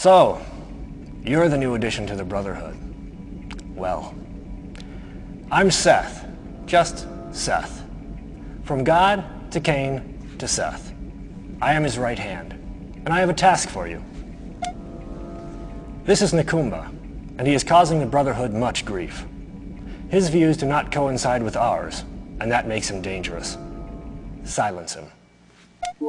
So, you're the new addition to the Brotherhood. Well, I'm Seth, just Seth. From God to Kane to Seth. I am his right hand, and I have a task for you. This is Nikoomba, and he is causing the Brotherhood much grief. His views do not coincide with ours, and that makes him dangerous. Silence him.